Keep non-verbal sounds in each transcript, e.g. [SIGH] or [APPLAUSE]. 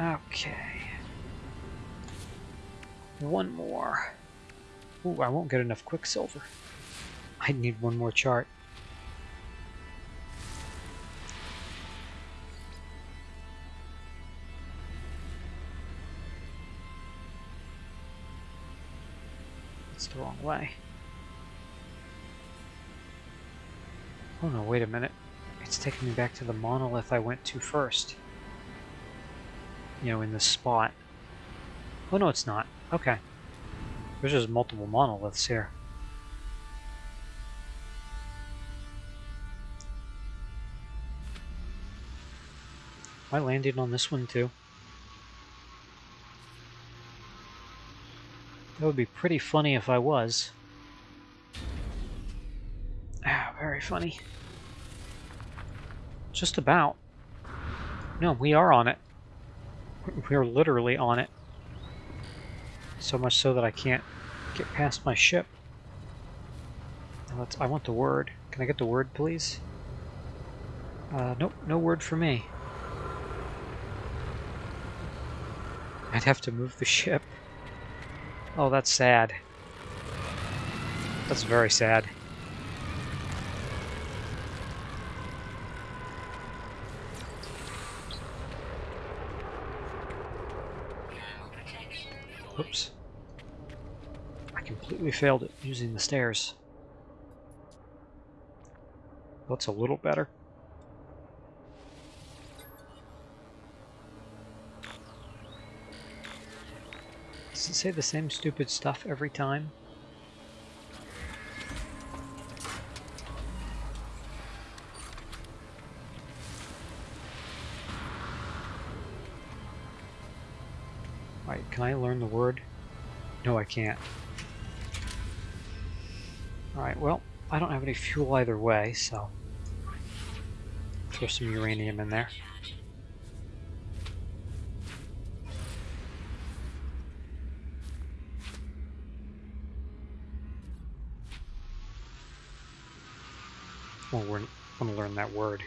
Okay. One more. Ooh, I won't get enough quicksilver. I need one more chart. It's the wrong way. Oh no, wait a minute. It's taking me back to the monolith I went to first. You know, in this spot. Oh no, it's not. Okay. There's just multiple monoliths here. I landed on this one too. That would be pretty funny if I was. Ah, very funny. Just about. No, we are on it. We're literally on it. So much so that I can't get past my ship. Let's, I want the word. Can I get the word, please? Uh, nope, no word for me. I'd have to move the ship. Oh, that's sad. That's very sad. Oops. I completely failed at using the stairs. That's a little better. Does it say the same stupid stuff every time? Learn the word? No, I can't. Alright, well, I don't have any fuel either way, so... Throw some uranium in there. Well, we're going to learn that word.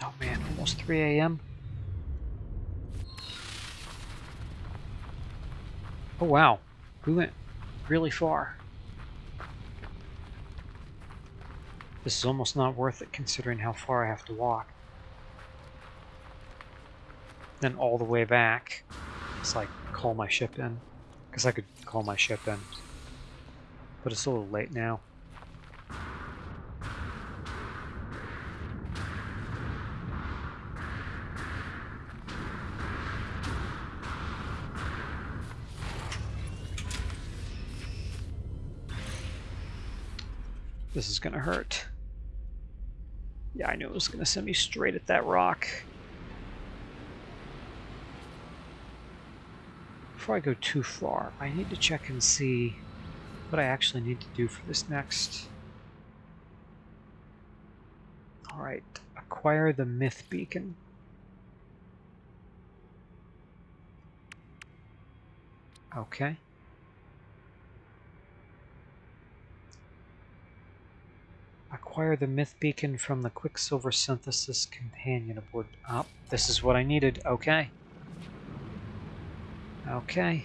Oh man, almost 3 a.m. Oh wow, we went really far. This is almost not worth it considering how far I have to walk. Then all the way back, it's like call my ship in. Because I could call my ship in. But it's a little late now. This is gonna hurt. Yeah, I knew it was gonna send me straight at that rock. Before I go too far, I need to check and see what I actually need to do for this next. Alright, acquire the myth beacon. Okay. Acquire the myth beacon from the Quicksilver Synthesis companion aboard. Oh, this is what I needed. Okay. Okay.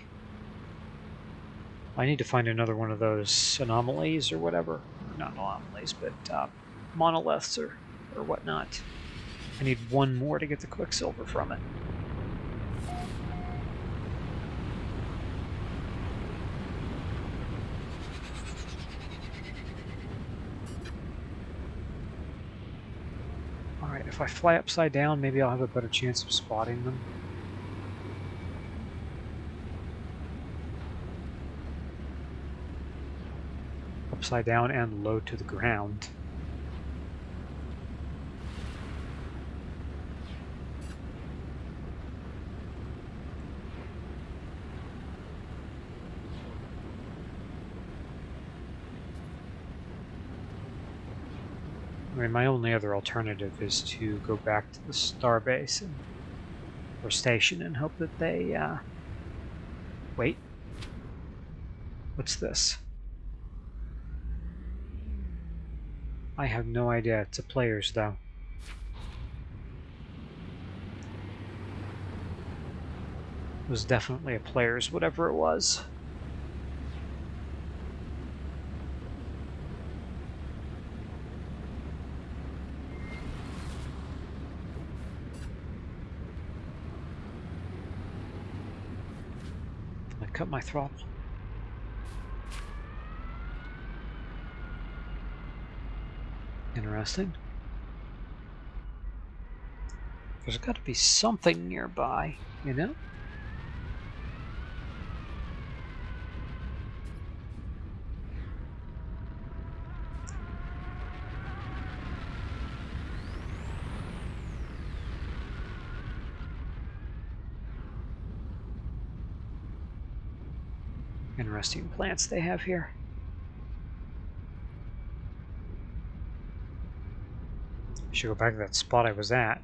I need to find another one of those anomalies or whatever. Not anomalies, but uh, monoliths or, or whatnot. I need one more to get the Quicksilver from it. Alright, if I fly upside down, maybe I'll have a better chance of spotting them. upside down and low to the ground. my only other alternative is to go back to the starbase or station and hope that they, uh, wait. What's this? I have no idea. It's a player's, though. It was definitely a player's, whatever it was. Cut my throttle. Interesting. There's got to be something nearby, you know? Interesting plants they have here. I should go back to that spot I was at.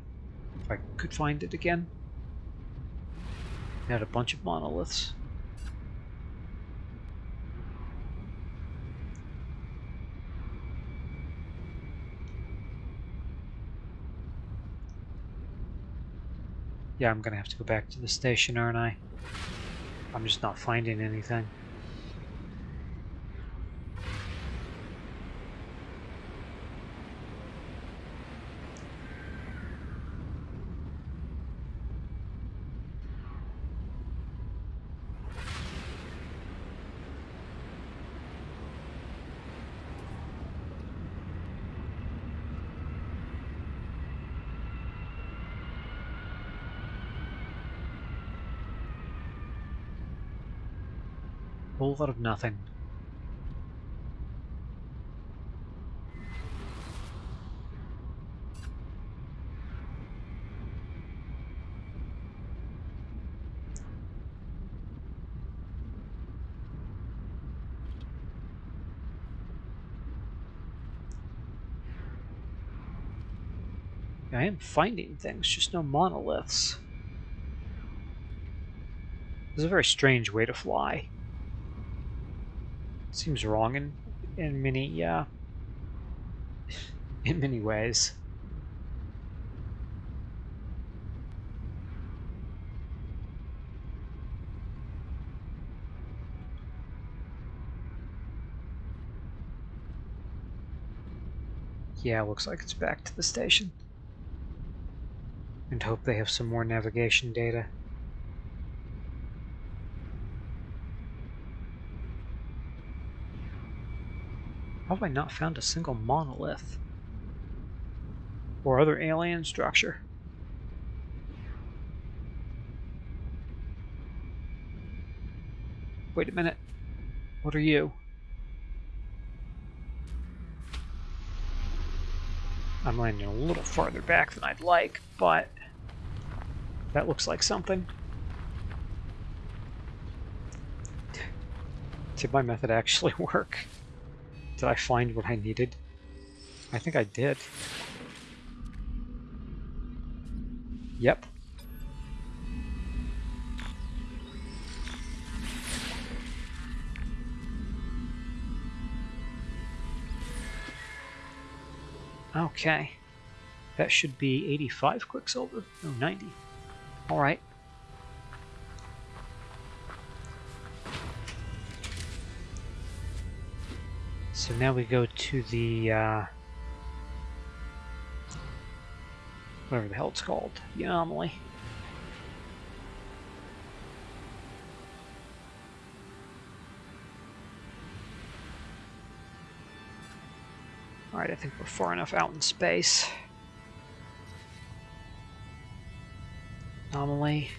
If I could find it again. It had a bunch of monoliths. Yeah, I'm gonna have to go back to the station, aren't I? I'm just not finding anything. Of nothing. I am finding things, just no monoliths. Is a very strange way to fly. Seems wrong in in many uh, in many ways. Yeah, looks like it's back to the station. And hope they have some more navigation data. How have I not found a single monolith? Or other alien structure? Wait a minute. What are you? I'm landing a little farther back than I'd like, but that looks like something. Did my method actually [LAUGHS] work? Did I find what I needed? I think I did. Yep. Okay. That should be 85 Quicksilver. No, 90. Alright. So now we go to the, uh, whatever the hell it's called, the anomaly. Alright, I think we're far enough out in space. Anomaly.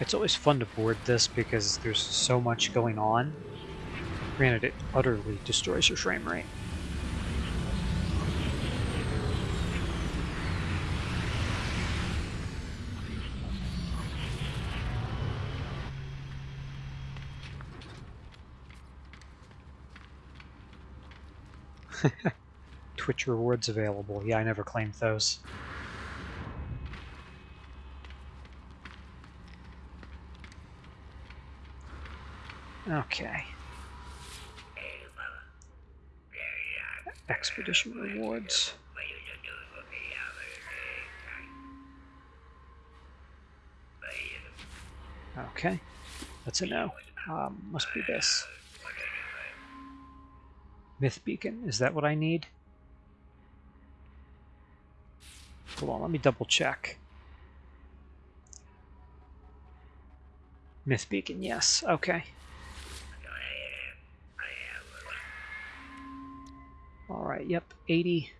It's always fun to board this because there's so much going on. Granted, it utterly destroys your frame rate. [LAUGHS] Twitch rewards available. Yeah, I never claimed those. Okay. Expedition rewards. Okay, that's a no. Um, must be this. Myth beacon, is that what I need? Hold on, let me double check. Myth beacon, yes, okay. Alright, yep, 80.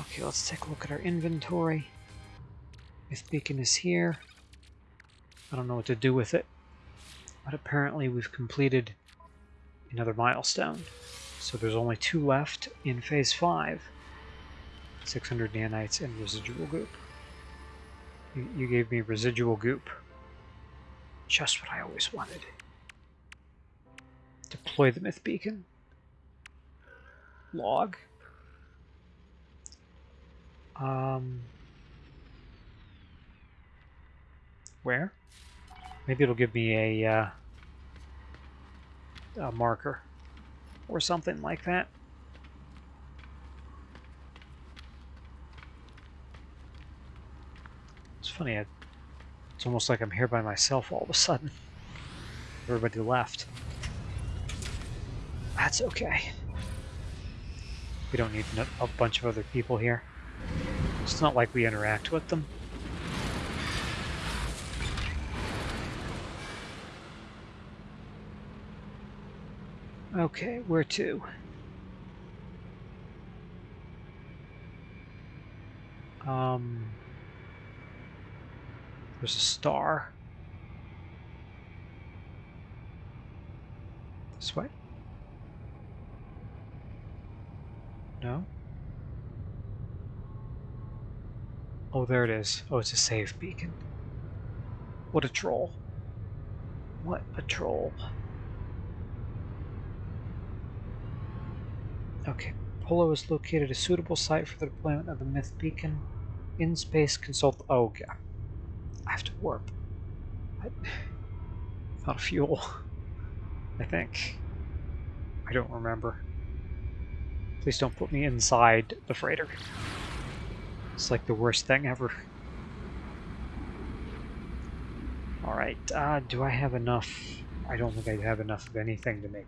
Okay, let's take a look at our inventory. Myth beacon is here. I don't know what to do with it. But apparently we've completed another milestone. So there's only two left in phase 5. 600 nanites and residual goop. You, you gave me residual goop. Just what I always wanted. Deploy the myth beacon. Log. Um, where? Maybe it'll give me a, uh, a marker or something like that. It's funny, I, it's almost like I'm here by myself all of a sudden. [LAUGHS] Everybody left. That's okay. We don't need a bunch of other people here. It's not like we interact with them. Okay, where to? Um, there's a star. This way? No? Oh, there it is. Oh, it's a save beacon. What a troll. What a troll. Okay, Polo has located a suitable site for the deployment of the Myth Beacon. In space, consult. Oh, yeah. I have to warp. What? Not fuel. [LAUGHS] I think. I don't remember. Please don't put me inside the freighter. It's like the worst thing ever. Alright, uh, do I have enough? I don't think I have enough of anything to make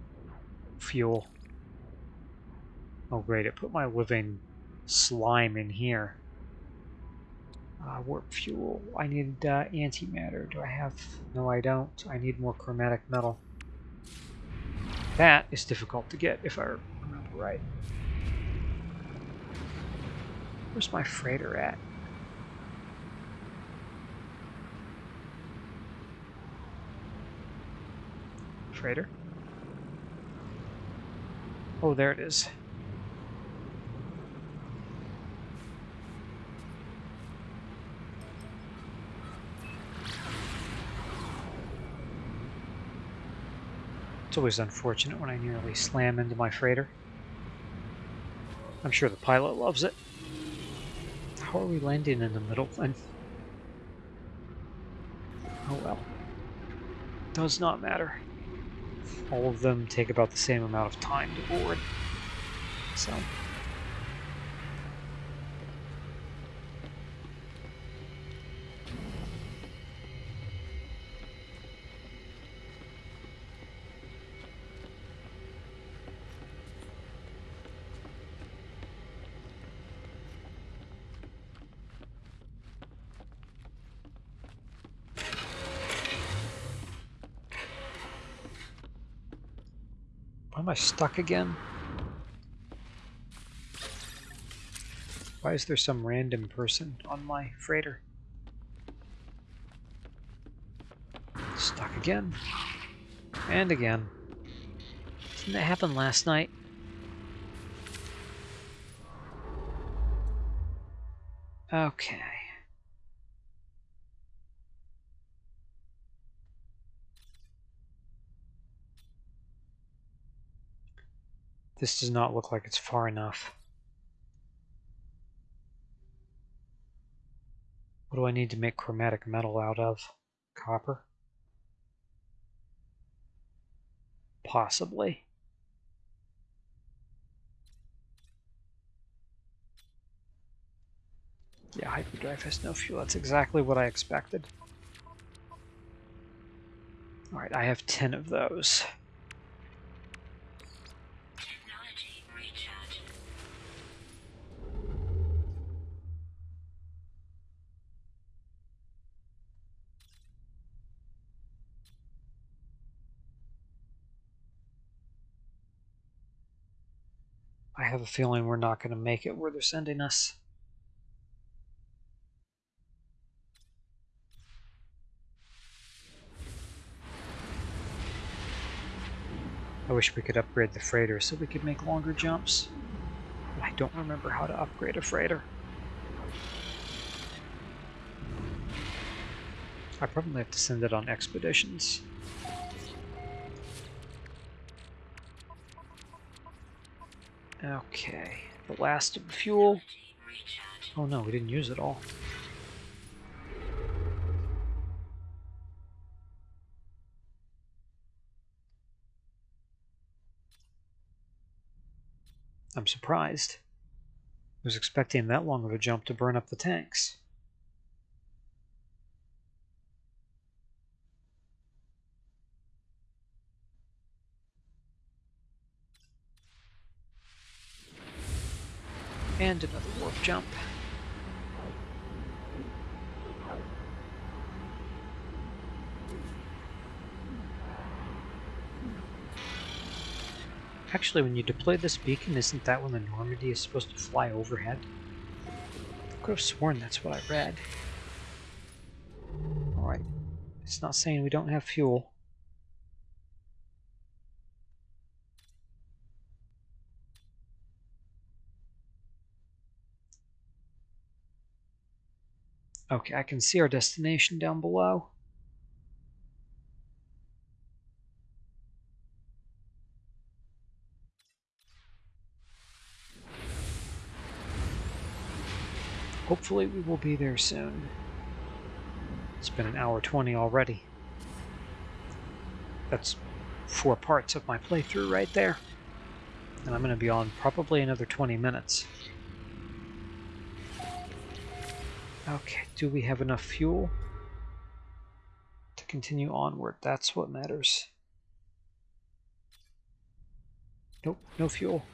fuel. Oh great, it put my living slime in here. Uh, warp fuel. I need uh, antimatter. Do I have... No, I don't. I need more chromatic metal. That is difficult to get, if I remember right. Where's my freighter at? Freighter? Oh, there it is. It's always unfortunate when I nearly slam into my freighter. I'm sure the pilot loves it. How are we landing in the middle then? Oh well. Does not matter. All of them take about the same amount of time to board. So... Am I stuck again? Why is there some random person on my freighter? Stuck again. And again. Didn't that happen last night? Okay. This does not look like it's far enough. What do I need to make chromatic metal out of? Copper? Possibly. Yeah, hyperdrive has no fuel. That's exactly what I expected. Alright, I have 10 of those. I have a feeling we're not going to make it where they're sending us. I wish we could upgrade the freighter so we could make longer jumps. But I don't remember how to upgrade a freighter. I probably have to send it on expeditions. Okay, the last of the fuel. Oh no, we didn't use it all. I'm surprised. I was expecting that long of a jump to burn up the tanks. And another warp jump. Actually, when you deploy this beacon, isn't that when the Normandy is supposed to fly overhead? I could have sworn that's what I read. Alright. It's not saying we don't have fuel. Okay, I can see our destination down below. Hopefully we will be there soon. It's been an hour 20 already. That's four parts of my playthrough right there. And I'm going to be on probably another 20 minutes. Okay, do we have enough fuel to continue onward? That's what matters. Nope, no fuel.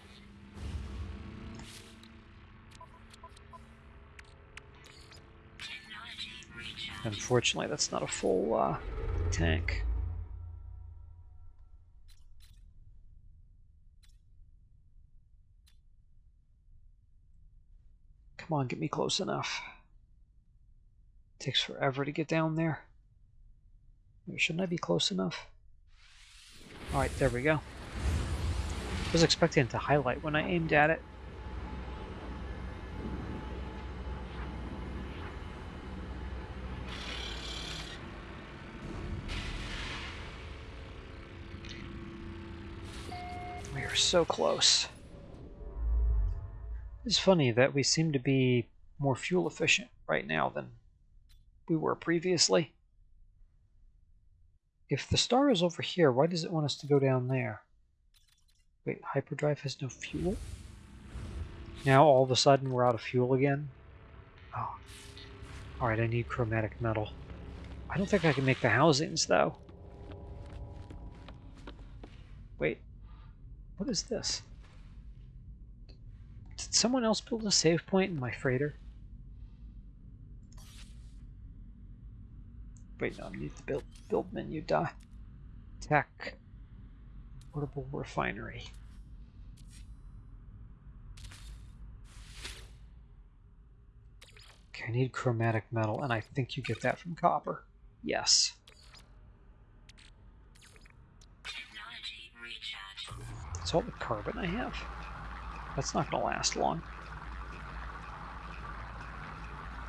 Unfortunately, that's not a full uh, tank. Come on, get me close enough. Takes forever to get down there. Shouldn't I be close enough? Alright, there we go. I was expecting it to highlight when I aimed at it. We are so close. It's funny that we seem to be more fuel efficient right now than we were previously. If the star is over here, why does it want us to go down there? Wait, hyperdrive has no fuel? Now all of a sudden we're out of fuel again? Oh. Alright, I need chromatic metal. I don't think I can make the housings, though. Wait. What is this? Did someone else build a save point in my freighter? Wait, no, I need the build, build menu. Duh. Tech. Portable refinery. Okay, I need chromatic metal, and I think you get that from copper. Yes. That's all the carbon I have. That's not going to last long.